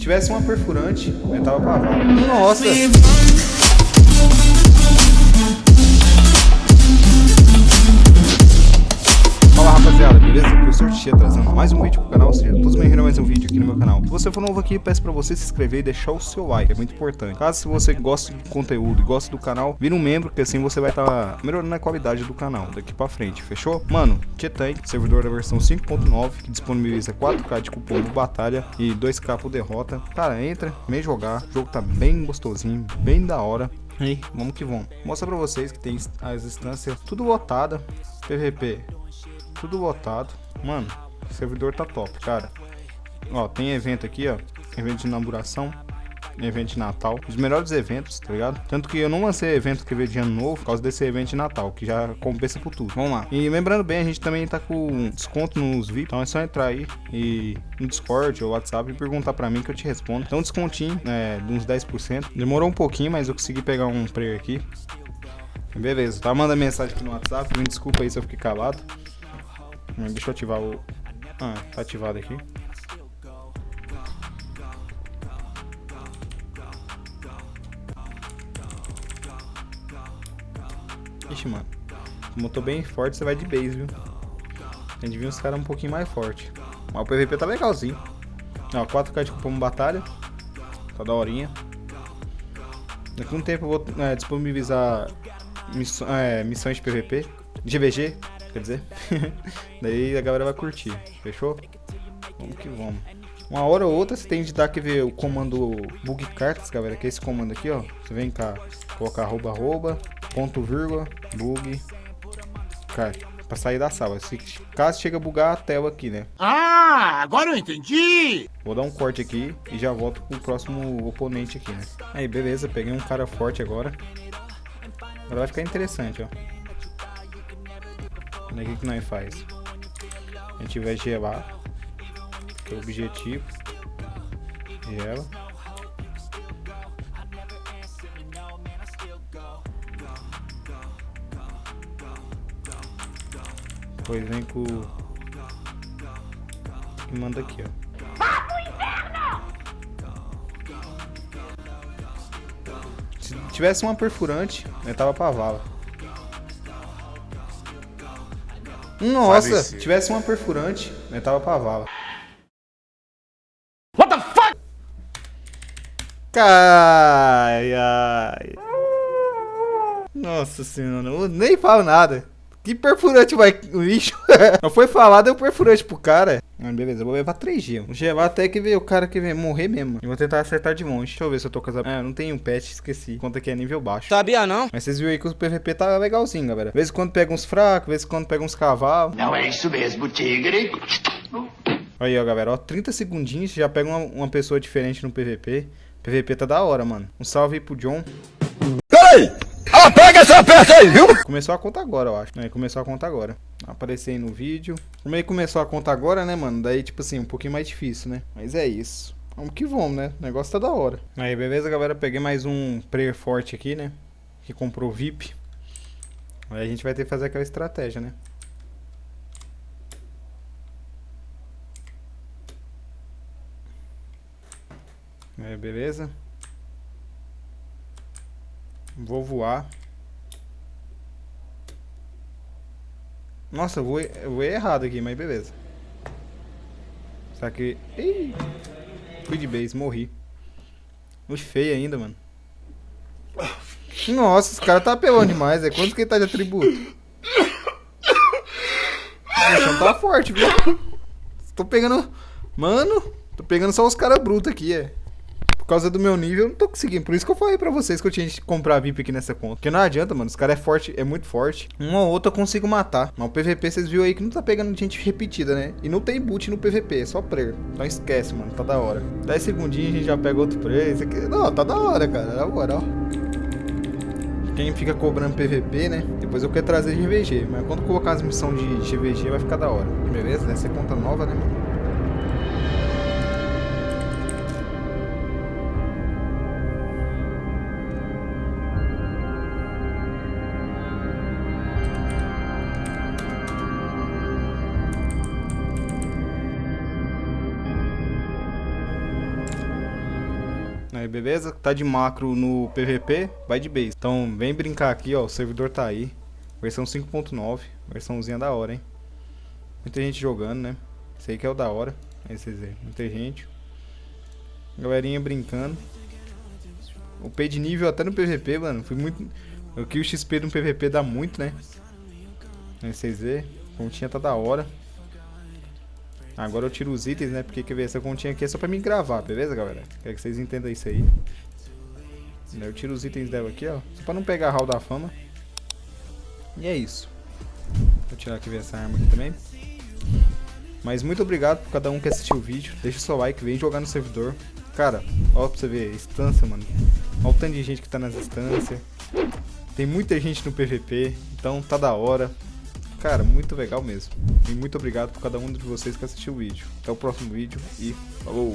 tivesse uma perfurante, eu tava pra vala. Nossa! Sortia trazendo mais um vídeo pro canal, seja todos bem-vindos a mais um vídeo aqui no meu canal. Se você for novo aqui, peço pra você se inscrever e deixar o seu like, é muito importante. Caso você goste do conteúdo e goste do canal, vira um membro, que assim você vai estar tá melhorando a qualidade do canal daqui pra frente, fechou? Mano, Tietank, servidor da versão 5.9, que disponibiliza 4k de cupom do batalha e 2k por derrota. Cara, entra, vem jogar, o jogo tá bem gostosinho, bem da hora. E vamos que vamos. Mostra pra vocês que tem as instâncias tudo lotada, PVP tudo lotado. Mano, o servidor tá top, cara. Ó, tem evento aqui, ó. Evento de inauguração. Evento de Natal. Os melhores eventos, tá ligado? Tanto que eu não lancei evento que veio de ano novo por causa desse evento de Natal, que já compensa por tudo. Vamos lá. E lembrando bem, a gente também tá com desconto nos VIP. Então é só entrar aí e no Discord ou WhatsApp e perguntar pra mim que eu te respondo. Então descontinho, é, de uns 10%. Demorou um pouquinho, mas eu consegui pegar um player aqui. Beleza, tá? Manda mensagem aqui no WhatsApp. Me desculpa aí se eu fiquei calado. Hum, deixa eu ativar o... Ah, tá ativado aqui. Ixi, mano. Como eu tô bem forte, você vai de base, viu? Tem de vir uns caras um pouquinho mais forte. Mas o PVP tá legalzinho. Ó, 4k de cupom batalha. Tá da horinha. Daqui um tempo eu vou é, disponibilizar miss é, missões de PVP. GVG, quer dizer. Daí a galera vai curtir, fechou? Vamos que vamos. Uma hora ou outra você tem de dar que ver o comando bug cartas, galera, que é esse comando aqui, ó. Você vem cá, colocar arroba, arroba, ponto, vírgula, bug, carta. Pra sair da sala. Se caso chega a bugar a tela aqui, né? Ah, agora eu entendi! Vou dar um corte aqui e já volto pro próximo oponente aqui, né? Aí, beleza, peguei um cara forte agora. Agora vai ficar interessante, ó. Olha o que nós faz. A gente vai gelar. Que é o objetivo. Gela. Depois vem com... E manda aqui, ó. Se tivesse uma perfurante, eu tava pra vala. Nossa, se tivesse uma perfurante, eu tava pra vala. What the fuck? Ai, ai. Nossa senhora, eu nem falo nada. Que perfurante vai o lixo? Não foi falado, é o perfurante pro cara. Ah, beleza, eu vou levar 3G. Vou gelar até que ver o cara que vem morrer mesmo. Eu vou tentar acertar de longe. Deixa eu ver se eu tô com essa... Ah, não tem um pet, esqueci. Conta que é nível baixo. Sabia não? Mas vocês viram aí que o PVP tá legalzinho, galera. Vez em quando pega uns fracos, vez quando pega uns cavalos. Não é isso mesmo, tigre. Aí, ó, galera. Ó, 30 segundinhos, já pega uma, uma pessoa diferente no PVP. PVP tá da hora, mano. Um salve aí pro John. Ei! Pega essa peça aí, viu? Começou a conta agora, eu acho. É, começou a conta agora. Apareceu aí no vídeo. Como aí começou a conta agora, né, mano? Daí, tipo assim, um pouquinho mais difícil, né? Mas é isso. Vamos que vamos, né? O negócio tá da hora. Aí, beleza, galera? Peguei mais um player forte aqui, né? Que comprou VIP. Aí a gente vai ter que fazer aquela estratégia, né? Aí, beleza? Vou voar. Nossa, eu voei, eu voei errado aqui, mas beleza. Só que... Ih! Fui de base, morri. Fui feio ainda, mano. Nossa, esse cara tá apelando demais, é quanto que ele tá de atributo? O chão tá forte, viu? Tô pegando... Mano, tô pegando só os caras brutos aqui, é causa do meu nível, eu não tô conseguindo. Por isso que eu falei pra vocês que eu tinha que comprar VIP aqui nessa conta. Porque não adianta, mano. Os caras é forte, é muito forte. Uma ou outra eu consigo matar. Mas o PVP, vocês viram aí que não tá pegando gente repetida, né? E não tem boot no PVP, é só prayer. Então esquece, mano. Tá da hora. 10 segundinhos a gente já pega outro prayer. Isso aqui... Não, tá da hora, cara. Na moral. Quem fica cobrando PVP, né? Depois eu quero trazer GVG. Mas quando colocar as missões de GVG vai ficar da hora. Beleza? Essa é conta nova, né, mano? Aí, beleza? Tá de macro no PVP, vai de base. Então, vem brincar aqui, ó. O servidor tá aí. Versão 5.9. Versãozinha da hora, hein? Muita gente jogando, né? Aí que é o da hora. Aí vocês veem. Muita gente. Galerinha brincando. O P de nível até no PVP, mano. Foi muito. Aqui o XP no PVP dá muito, né? Aí vocês verem. A continha tá da hora. Agora eu tiro os itens, né? Porque quer ver, essa continha aqui é só pra mim gravar, beleza, galera? Quero que vocês entendam isso aí. Eu tiro os itens dela aqui, ó. Só pra não pegar a hall da fama. E é isso. Vou tirar aqui essa arma aqui também. Mas muito obrigado por cada um que assistiu o vídeo. Deixa o seu like, vem jogar no servidor. Cara, ó pra você ver, instância, mano. Olha o tanto de gente que tá nas instâncias. Tem muita gente no PVP, então tá da hora. Cara, muito legal mesmo. E muito obrigado por cada um de vocês que assistiu o vídeo. Até o próximo vídeo e falou!